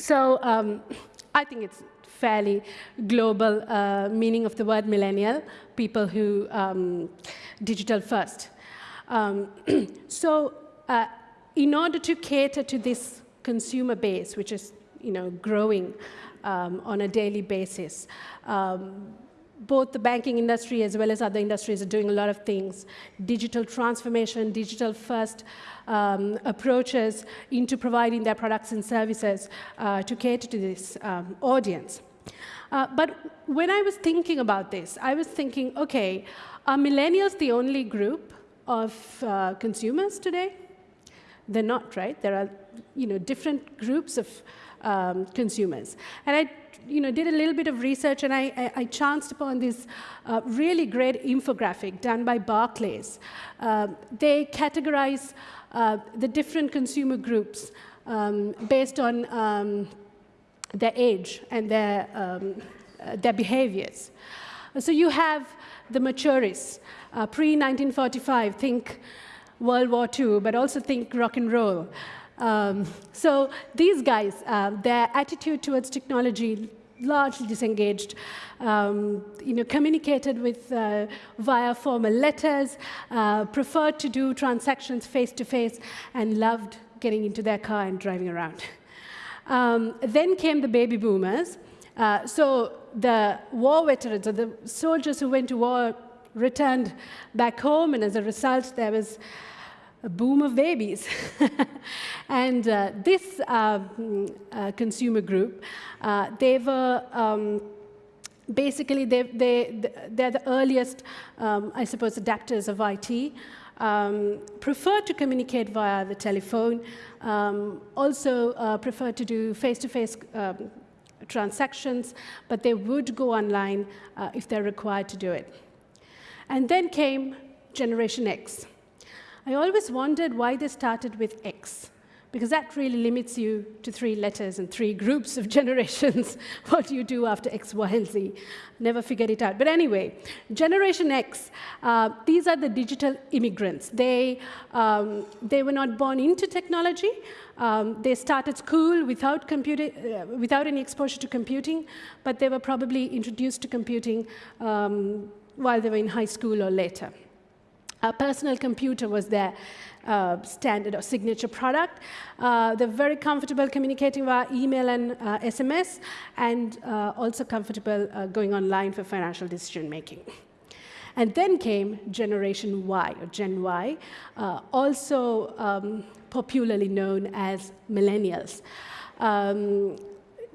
So um, I think it's fairly global uh, meaning of the word millennial, people who um, digital first. Um, so uh, in order to cater to this consumer base, which is you know, growing um, on a daily basis, um, both the banking industry as well as other industries are doing a lot of things. Digital transformation, digital first um, approaches into providing their products and services uh, to cater to this um, audience. Uh, but when I was thinking about this, I was thinking, okay, are millennials the only group of uh, consumers today? They're not, right? There are you know, different groups of um, consumers. And I you know, did a little bit of research and I, I, I chanced upon this uh, really great infographic done by Barclays. Uh, they categorize uh, the different consumer groups um, based on um, their age and their, um, uh, their behaviors. So you have the maturists, uh, pre-1945, think World War II, but also think rock and roll. Um, so these guys, uh, their attitude towards technology, largely disengaged, um, you know, communicated with uh, via formal letters, uh, preferred to do transactions face-to-face, -face, and loved getting into their car and driving around. Um, then came the baby boomers. Uh, so the war veterans, or the soldiers who went to war, returned back home, and as a result, there was a boom of babies. and uh, this uh, uh, consumer group, uh, they were um, basically, they, they, they're the earliest, um, I suppose, adapters of IT. Um, prefer to communicate via the telephone, um, also uh, prefer to do face-to-face -face, um, transactions, but they would go online uh, if they're required to do it. And then came Generation X. I always wondered why they started with X, because that really limits you to three letters and three groups of generations. what do you do after X, Y, and Z? Never figured it out. But anyway, Generation X, uh, these are the digital immigrants. They, um, they were not born into technology. Um, they started school without, computing, uh, without any exposure to computing, but they were probably introduced to computing um, while they were in high school or later. A personal computer was their uh, standard or signature product. Uh, they're very comfortable communicating via email and uh, SMS, and uh, also comfortable uh, going online for financial decision making. And then came Generation Y, or Gen Y, uh, also um, popularly known as millennials. Um,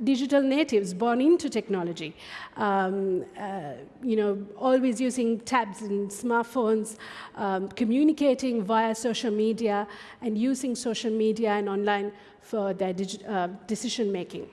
digital natives born into technology, um, uh, you know, always using tabs and smartphones, um, communicating via social media, and using social media and online for their uh, decision making.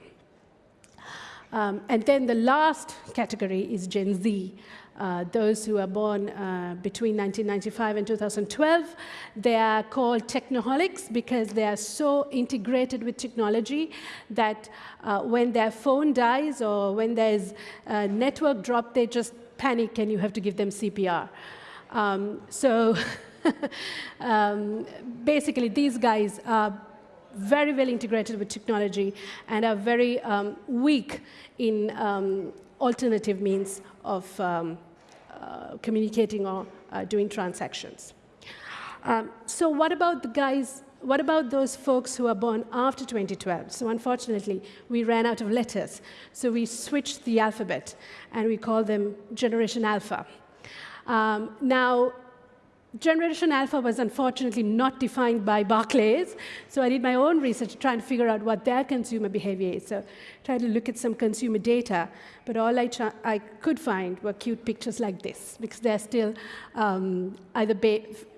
Um, and then the last category is Gen Z, uh, those who are born uh, between 1995 and 2012. They are called technoholics because they are so integrated with technology that uh, when their phone dies or when there's a network drop, they just panic and you have to give them CPR. Um, so um, basically, these guys are very well integrated with technology and are very um, weak in um, alternative means of um, communicating or uh, doing transactions. Um, so what about the guys, what about those folks who are born after 2012? So unfortunately, we ran out of letters. So we switched the alphabet, and we call them Generation Alpha. Um, now, Generation Alpha was unfortunately not defined by Barclays, so I did my own research to try and figure out what their consumer behavior is. So I tried to look at some consumer data, but all I, I could find were cute pictures like this, because they're still um, either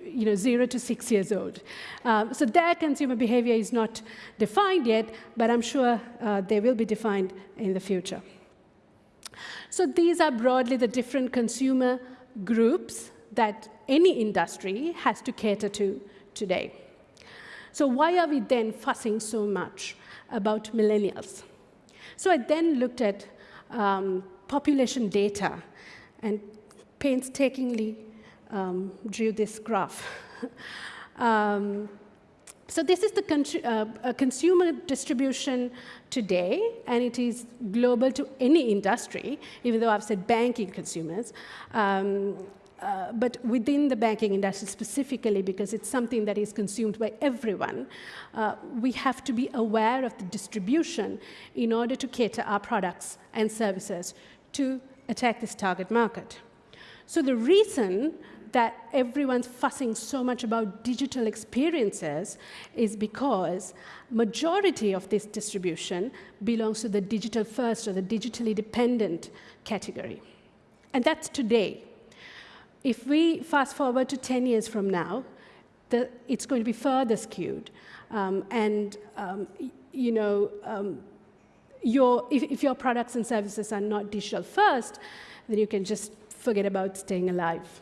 you know, zero to six years old. Um, so their consumer behavior is not defined yet, but I'm sure uh, they will be defined in the future. So these are broadly the different consumer groups that any industry has to cater to today. So why are we then fussing so much about millennials? So I then looked at um, population data and painstakingly um, drew this graph. um, so this is the uh, consumer distribution today, and it is global to any industry, even though I've said banking consumers. Um, uh, but within the banking industry specifically, because it's something that is consumed by everyone, uh, we have to be aware of the distribution in order to cater our products and services to attack this target market. So the reason that everyone's fussing so much about digital experiences is because majority of this distribution belongs to the digital first or the digitally dependent category. And that's today. If we fast forward to 10 years from now, the, it's going to be further skewed. Um, and, um, you know, um, your, if, if your products and services are not digital first, then you can just forget about staying alive.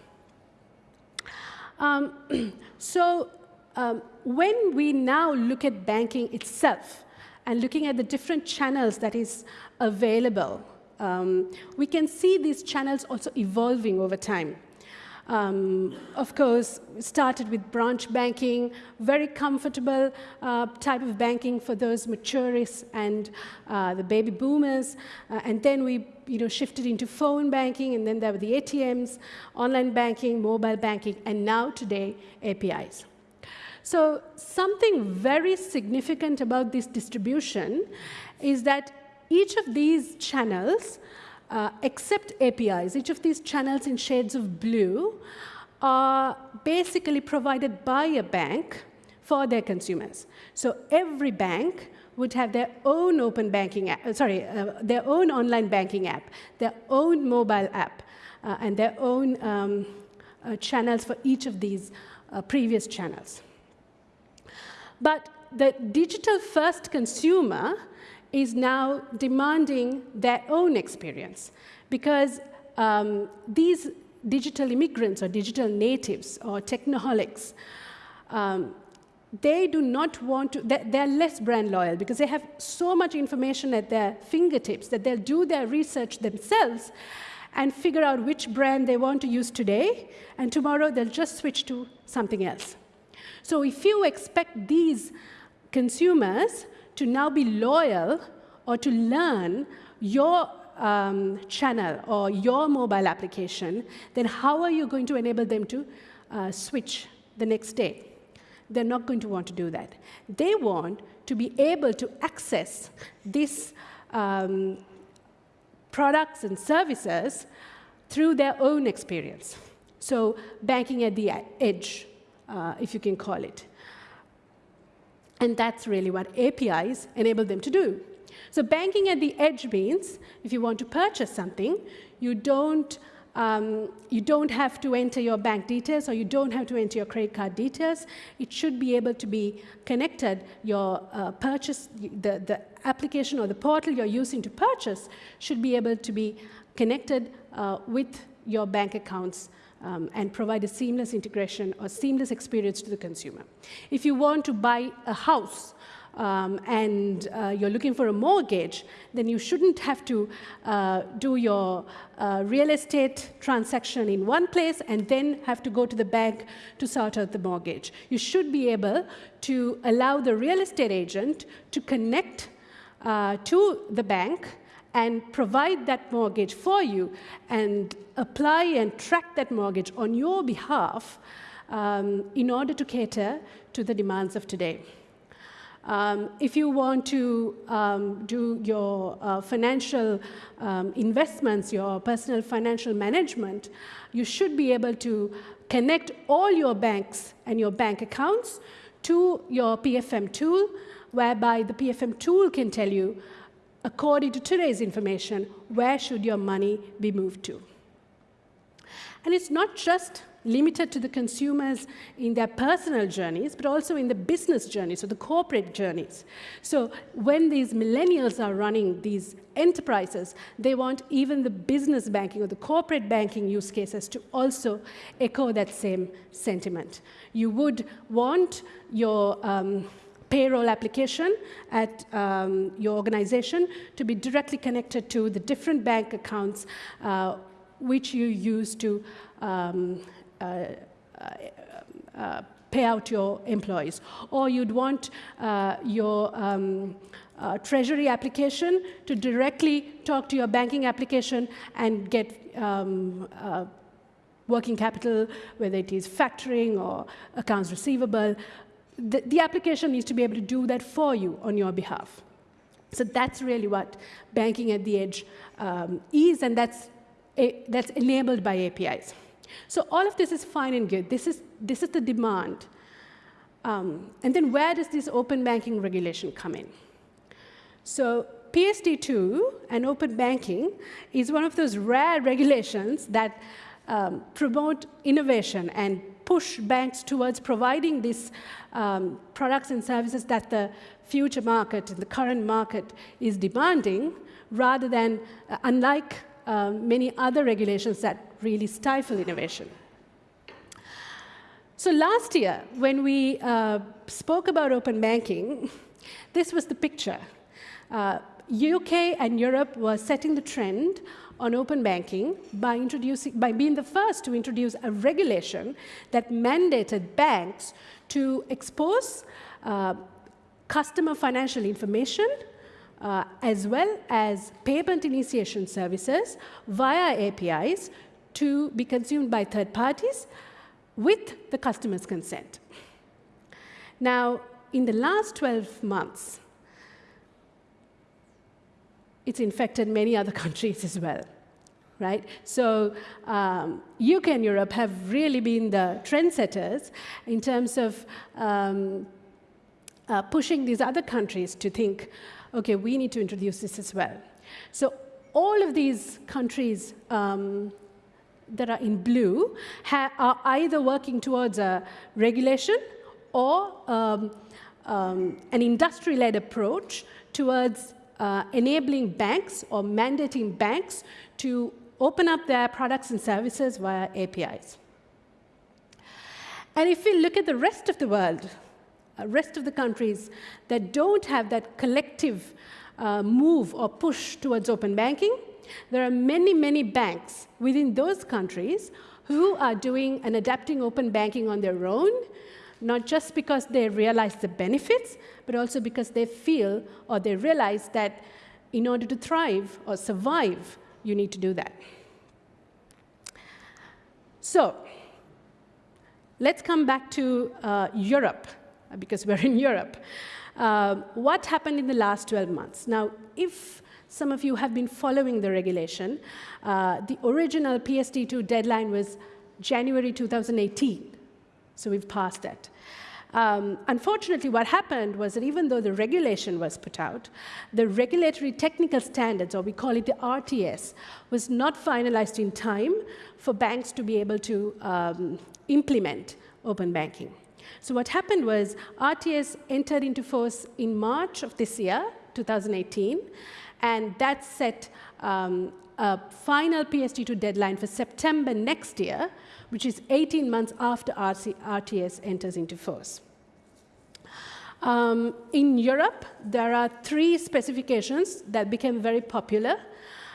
Um, so um, when we now look at banking itself and looking at the different channels that is available, um, we can see these channels also evolving over time. Um, of course, started with branch banking, very comfortable uh, type of banking for those maturists and uh, the baby boomers. Uh, and then we you know, shifted into phone banking, and then there were the ATMs, online banking, mobile banking, and now today, APIs. So something very significant about this distribution is that each of these channels uh, except APIs, each of these channels in shades of blue are basically provided by a bank for their consumers. So every bank would have their own open banking app, uh, sorry, uh, their own online banking app, their own mobile app, uh, and their own um, uh, channels for each of these uh, previous channels. But the digital first consumer is now demanding their own experience because um, these digital immigrants or digital natives or technoholics, um, they do not want to, they're less brand loyal because they have so much information at their fingertips that they'll do their research themselves and figure out which brand they want to use today, and tomorrow they'll just switch to something else. So if you expect these consumers to now be loyal or to learn your um, channel or your mobile application, then how are you going to enable them to uh, switch the next day? They're not going to want to do that. They want to be able to access these um, products and services through their own experience. So banking at the edge, uh, if you can call it. And that's really what APIs enable them to do. So banking at the edge means if you want to purchase something, you don't, um, you don't have to enter your bank details or you don't have to enter your credit card details. It should be able to be connected. Your uh, purchase, the, the application or the portal you're using to purchase should be able to be connected uh, with your bank accounts um, and provide a seamless integration or seamless experience to the consumer. If you want to buy a house um, and uh, you're looking for a mortgage, then you shouldn't have to uh, do your uh, real estate transaction in one place and then have to go to the bank to sort out the mortgage. You should be able to allow the real estate agent to connect uh, to the bank and provide that mortgage for you and apply and track that mortgage on your behalf um, in order to cater to the demands of today. Um, if you want to um, do your uh, financial um, investments, your personal financial management, you should be able to connect all your banks and your bank accounts to your PFM tool, whereby the PFM tool can tell you according to today's information, where should your money be moved to? And it's not just limited to the consumers in their personal journeys, but also in the business journeys or the corporate journeys. So when these millennials are running these enterprises, they want even the business banking or the corporate banking use cases to also echo that same sentiment. You would want your um, payroll application at um, your organization to be directly connected to the different bank accounts uh, which you use to um, uh, uh, uh pay out your employees. Or you'd want uh, your um, uh, treasury application to directly talk to your banking application and get um, working capital, whether it is factoring or accounts receivable. The, the application needs to be able to do that for you on your behalf. So that's really what banking at the edge um, is, and that's, a, that's enabled by APIs. So all of this is fine and good. This is, this is the demand. Um, and then where does this open banking regulation come in? So PSD2 and open banking is one of those rare regulations that um, promote innovation and push banks towards providing these um, products and services that the future market, the current market is demanding, rather than, uh, unlike uh, many other regulations that really stifle innovation. So last year, when we uh, spoke about open banking, this was the picture. Uh, UK and Europe were setting the trend on open banking by, introducing, by being the first to introduce a regulation that mandated banks to expose uh, customer financial information uh, as well as payment initiation services via APIs to be consumed by third parties with the customer's consent. Now, in the last 12 months, it's infected many other countries as well, right? So um, UK and Europe have really been the trendsetters in terms of um, uh, pushing these other countries to think, okay, we need to introduce this as well. So all of these countries um, that are in blue are either working towards a regulation or um, um, an industry-led approach towards uh, enabling banks or mandating banks to open up their products and services via APIs. And if we look at the rest of the world, uh, rest of the countries that don't have that collective uh, move or push towards open banking, there are many, many banks within those countries who are doing and adapting open banking on their own, not just because they realize the benefits, but also because they feel or they realize that in order to thrive or survive, you need to do that. So let's come back to uh, Europe, because we're in Europe. Uh, what happened in the last 12 months? Now, if some of you have been following the regulation. Uh, the original PSD2 deadline was January 2018, so we've passed that. Um, unfortunately, what happened was that even though the regulation was put out, the regulatory technical standards, or we call it the RTS, was not finalized in time for banks to be able to um, implement open banking. So what happened was RTS entered into force in March of this year, 2018, and that set um, a final PSD2 deadline for September next year, which is 18 months after RC RTS enters into force. Um, in Europe, there are three specifications that became very popular.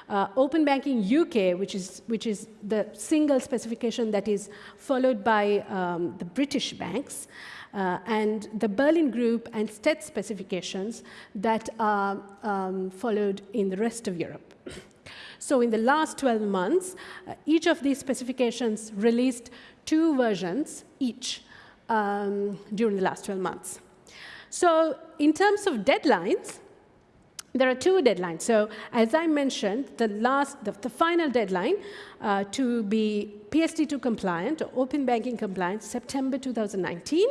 Uh, Open Banking UK, which is, which is the single specification that is followed by um, the British banks, uh, and the Berlin Group and STET specifications that are um, followed in the rest of Europe. So in the last 12 months, uh, each of these specifications released two versions each um, during the last 12 months. So in terms of deadlines, there are two deadlines. So as I mentioned, the last, the, the final deadline uh, to be PSD2 compliant or open banking compliant, September 2019.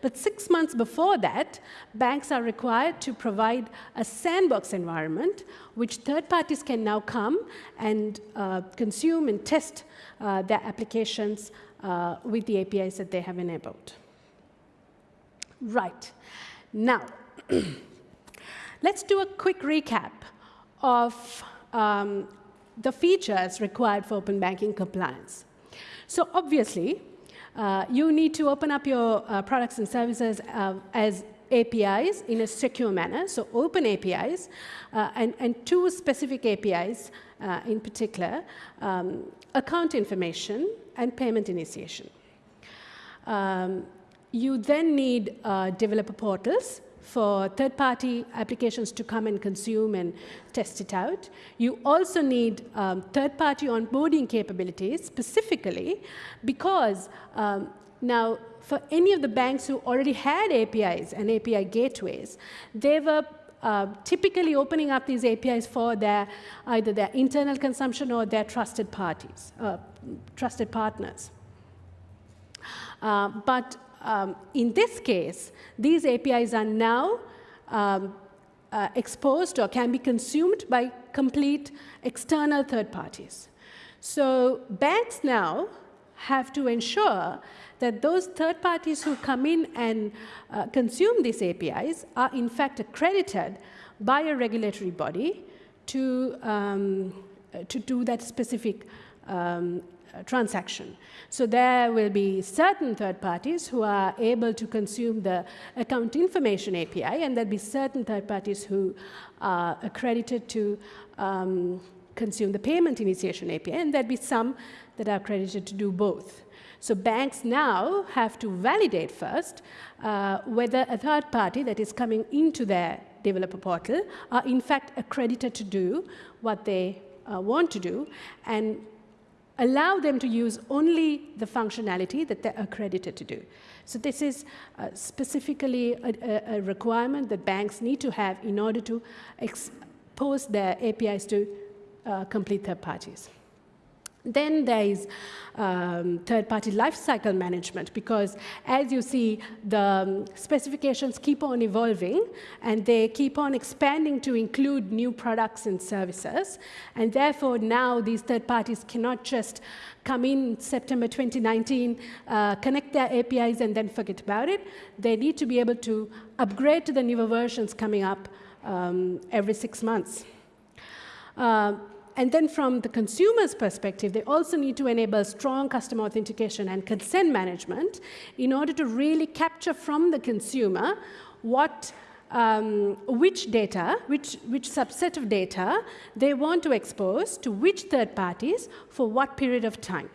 But six months before that, banks are required to provide a sandbox environment which third parties can now come and uh, consume and test uh, their applications uh, with the APIs that they have enabled. Right. Now, Let's do a quick recap of um, the features required for open banking compliance. So obviously, uh, you need to open up your uh, products and services uh, as APIs in a secure manner, so open APIs, uh, and, and two specific APIs uh, in particular, um, account information and payment initiation. Um, you then need uh, developer portals for third-party applications to come and consume and test it out. You also need um, third-party onboarding capabilities specifically because um, now for any of the banks who already had APIs and API gateways, they were uh, typically opening up these APIs for their either their internal consumption or their trusted parties, uh, trusted partners. Uh, but um, in this case, these APIs are now um, uh, exposed or can be consumed by complete external third parties. So banks now have to ensure that those third parties who come in and uh, consume these APIs are in fact accredited by a regulatory body to, um, to do that specific um, transaction. So there will be certain third parties who are able to consume the account information API, and there'll be certain third parties who are accredited to um, consume the payment initiation API, and there'll be some that are accredited to do both. So banks now have to validate first uh, whether a third party that is coming into their developer portal are in fact accredited to do what they uh, want to do, and allow them to use only the functionality that they're accredited to do. So this is uh, specifically a, a, requirement that banks need to have in order to expose their APIs to uh, complete third parties. Then there is um, third-party lifecycle management because as you see, the um, specifications keep on evolving and they keep on expanding to include new products and services. And therefore, now these third parties cannot just come in September 2019, uh, connect their APIs and then forget about it. They need to be able to upgrade to the newer versions coming up um, every six months. Uh, and then from the consumer's perspective, they also need to enable strong customer authentication and consent management in order to really capture from the consumer what um, which data, which, which subset of data they want to expose to which third parties for what period of time.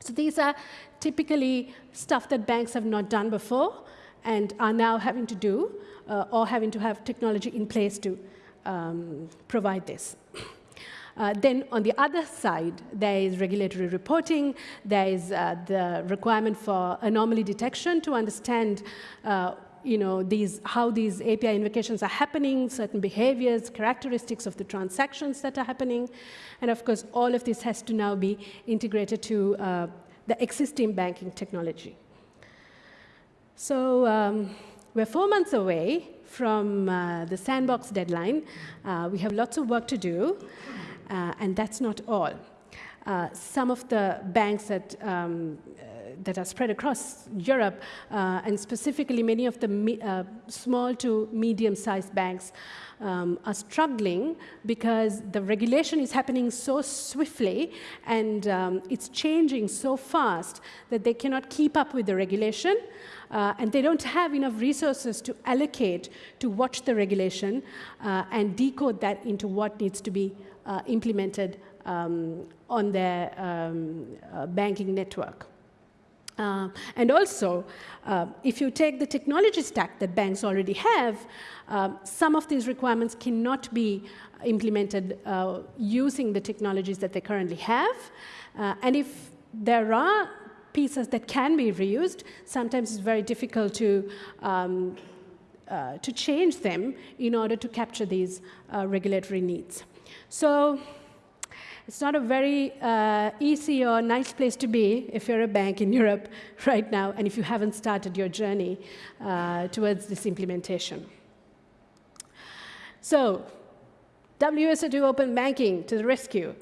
So these are typically stuff that banks have not done before and are now having to do uh, or having to have technology in place to um, provide this. Uh, then on the other side, there is regulatory reporting, there is uh, the requirement for anomaly detection to understand uh, you know, these, how these API invocations are happening, certain behaviors, characteristics of the transactions that are happening. And of course, all of this has to now be integrated to uh, the existing banking technology. So um, we're four months away from uh, the sandbox deadline. Uh, we have lots of work to do. Uh, and that's not all. Uh, some of the banks that, um, uh, that are spread across Europe, uh, and specifically many of the uh, small to medium-sized banks, um, are struggling because the regulation is happening so swiftly and um, it's changing so fast that they cannot keep up with the regulation. Uh, and they don't have enough resources to allocate to watch the regulation and decode that into what needs to be uh, implemented um, on their um, uh, banking network. Uh, and also, uh, if you take the technology stack that banks already have, uh, some of these requirements cannot be implemented uh, using the technologies that they currently have. and if there are pieces that can be reused, sometimes it's very difficult to um, uh, to change them in order to capture these uh, regulatory needs. So it's not a very uh, easy or nice place to be if you're a bank in Europe right now and if you haven't started your journey uh, towards this implementation. So, WSO2 Open Banking to the rescue.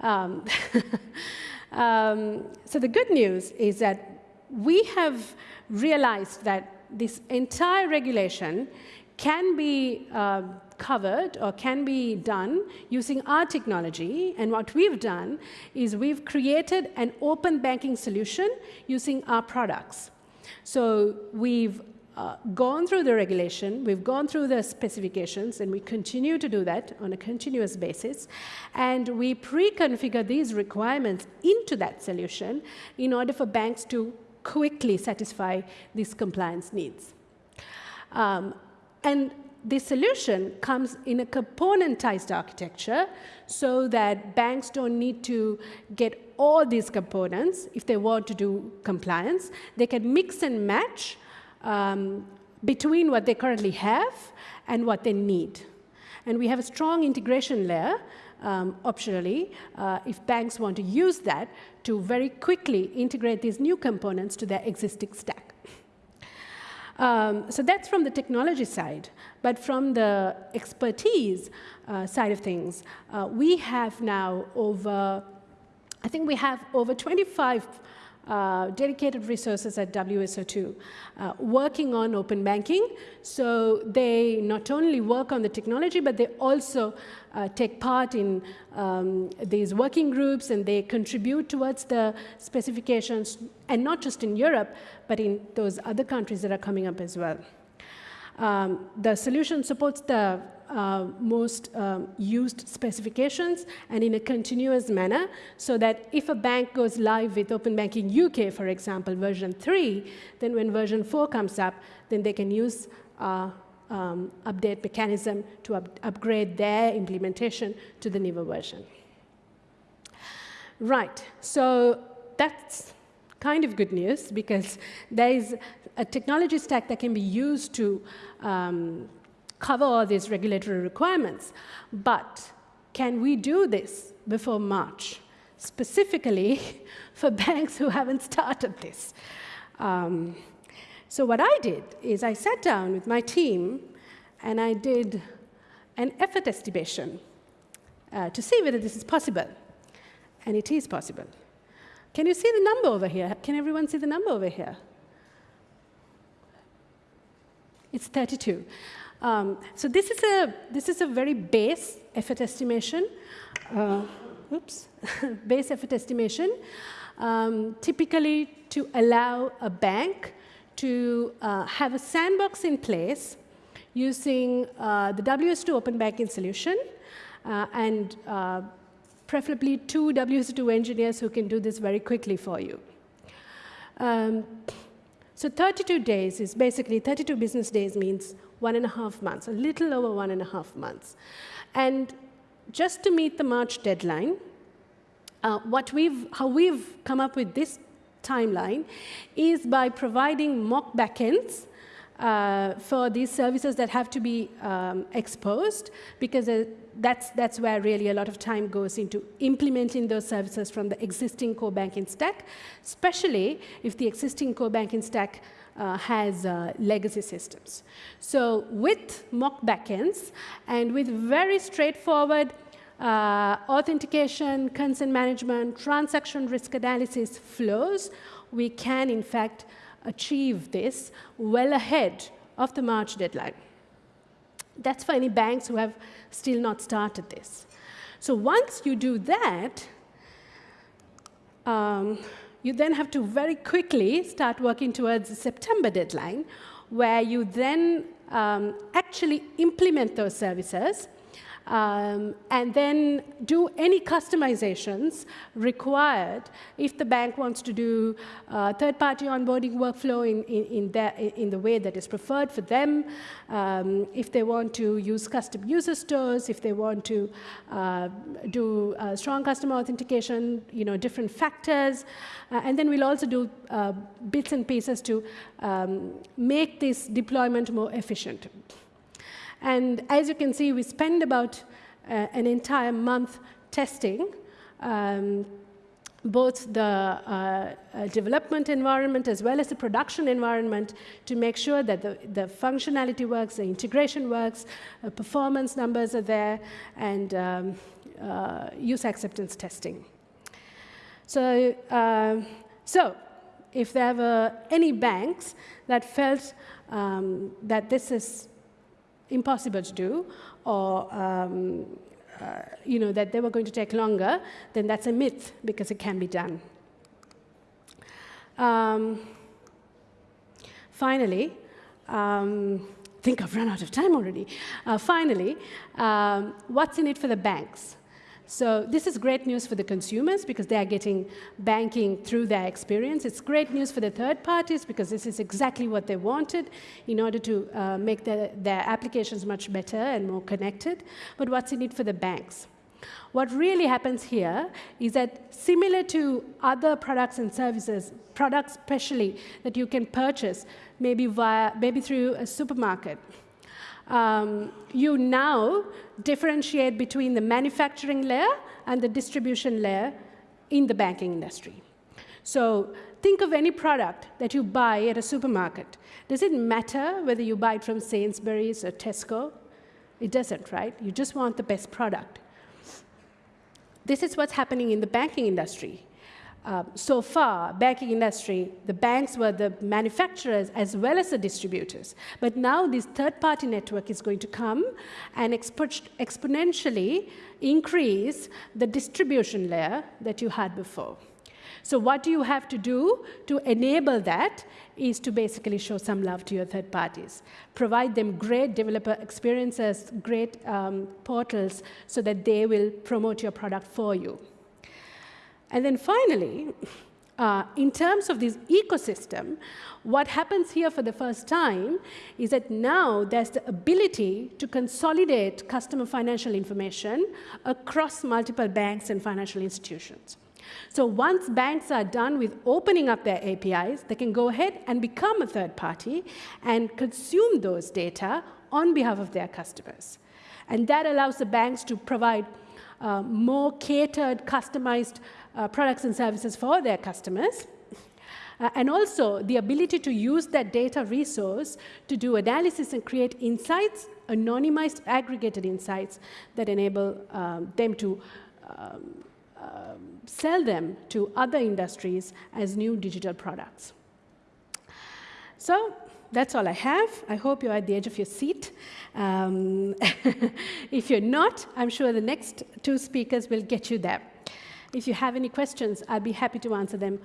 Um, um, so the good news is that we have realized that this entire regulation can be uh, covered or can be done using our technology. And what we've done is we've created an open banking solution using our products. So we've uh, gone through the regulation, we've gone through the specifications, and we continue to do that on a continuous basis. And we pre-configure these requirements into that solution in order for banks to quickly satisfy these compliance needs. Um, and the solution comes in a componentized architecture so that banks don't need to get all these components if they want to do compliance. They can mix and match um, between what they currently have and what they need. And we have a strong integration layer, um, optionally, uh, if banks want to use that to very quickly integrate these new components to their existing stack. Um, so that's from the technology side. But from the expertise uh, side of things, uh, we have now over, I think we have over 25 uh, dedicated resources at WSO2 uh, working on open banking. So they not only work on the technology, but they also uh, take part in um, these working groups and they contribute towards the specifications, and not just in Europe, but in those other countries that are coming up as well. Um, the solution supports the uh, most um, used specifications and in a continuous manner so that if a bank goes live with Open Banking UK, for example, version 3, then when version 4 comes up, then they can use uh, um, update mechanism to up upgrade their implementation to the newer version. Right, so that's kind of good news because there is a technology stack that can be used to um, cover all these regulatory requirements. But can we do this before March, specifically for banks who haven't started this? Um, so what I did is I sat down with my team and I did an effort estimation uh, to see whether this is possible. And it is possible. Can you see the number over here? Can everyone see the number over here? It's 32. Um, so this is a this is a very base effort estimation. Uh, oops, base effort estimation. Um, typically to allow a bank to uh, have a sandbox in place using uh, the WSO2 Open Banking solution uh, and uh, preferably two WSO2 engineers who can do this very quickly for you. Um, so 32 days is basically 32 business days means one and a half months, a little over one and a half months. And just to meet the March deadline, uh, what we've, how we've come up with this timeline is by providing mock backends uh, for these services that have to be um, exposed, because uh, that's, that's where really a lot of time goes into implementing those services from the existing core banking stack, especially if the existing core banking stack has uh, legacy systems. So with mock backends and with very straightforward uh, authentication, consent management, transaction risk analysis flows, we can in fact achieve this well ahead of the March deadline. That's for any banks who have still not started this. So once you do that, um, you then have to very quickly start working towards the September deadline, where you then um, actually implement those services um, and then do any customizations required if the bank wants to do uh, third-party onboarding workflow in, in, in, in, the way that is preferred for them, um, if they want to use custom user stores, if they want to uh, do uh, strong customer authentication, you know, different factors, uh, and then we'll also do uh, bits and pieces to um, make this deployment more efficient. And as you can see, we spend about uh, an entire month testing um, both the uh, uh, development environment as well as the production environment to make sure that the, the functionality works, the integration works, uh, performance numbers are there, and um, uh, use acceptance testing. So, um, so if there were any banks that felt um, that this is impossible to do or um, uh, you know, that they were going to take longer, then that's a myth because it can be done. Um, finally, um, I think I've run out of time already. Uh, finally, um, what's in it for the banks? So this is great news for the consumers because they are getting banking through their experience. It's great news for the third parties because this is exactly what they wanted in order to uh, make their, their applications much better and more connected. But what's in it for the banks? What really happens here is that similar to other products and services, products especially that you can purchase maybe, via, maybe through a supermarket, um, you now differentiate between the manufacturing layer and the distribution layer in the banking industry. So think of any product that you buy at a supermarket. Does it matter whether you buy it from Sainsbury's or Tesco? It doesn't, right? You just want the best product. This is what's happening in the banking industry. Uh, so far, banking industry, the banks were the manufacturers as well as the distributors. But now this third-party network is going to come and expo exponentially increase the distribution layer that you had before. So what do you have to do to enable that is to basically show some love to your third parties. Provide them great developer experiences, great um, portals, so that they will promote your product for you. And then finally, uh, in terms of this ecosystem, what happens here for the first time is that now there's the ability to consolidate customer financial information across multiple banks and financial institutions. So once banks are done with opening up their APIs, they can go ahead and become a third party and consume those data on behalf of their customers. And that allows the banks to provide uh, more catered, customized uh, products and services for their customers. Uh, and also the ability to use that data resource to do analysis and create insights, anonymized, aggregated insights that enable um, them to um, um, sell them to other industries as new digital products. So that's all I have. I hope you're at the edge of your seat. Um, if you're not, I'm sure the next two speakers will get you there. If you have any questions, I'll be happy to answer them.